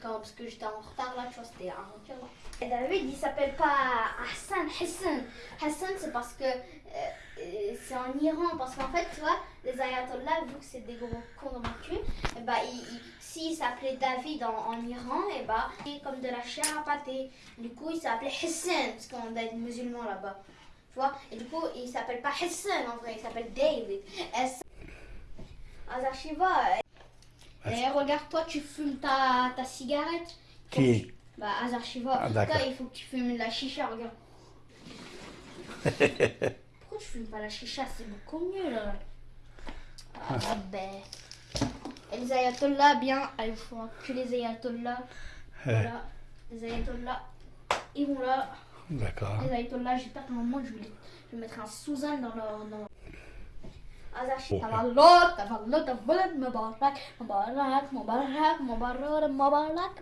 quand, parce que j'étais en retard là, tu vois, c'était avant Et David, il s'appelle pas Hassan, Hassan. Hassan, c'est parce que euh, c'est en Iran, parce qu'en fait, tu vois, les ayatollahs, vu que c'est des gros cons cul, et bah, s'il s'appelait David en, Iran, et bah, comme de la chair à pâté. Du coup, il s'appelait Hassan, parce qu'on des musulmans là-bas. Tu vois, et du coup, il s'appelle pas Hassan en vrai, il s'appelle David. Az archiva, et regarde, toi, tu fumes ta, ta cigarette. Qui Bah, Azar Shiva. Ah, il faut que tu fumes la chicha, regarde. Pourquoi tu fumes pas la chicha? C'est beaucoup mieux, là. Ah, ben. Et les ayatollahs, bien, ah, il faut que les ayatollahs. Voilà. Les ayatollahs, ils vont là. D'accord. Les ayatollahs, j'espère qu'à un moment, je vais, je vais mettre un Suzanne dans leur. Dans... تبلط تبلط مبارك مبارك مبارك مبارك مبارك.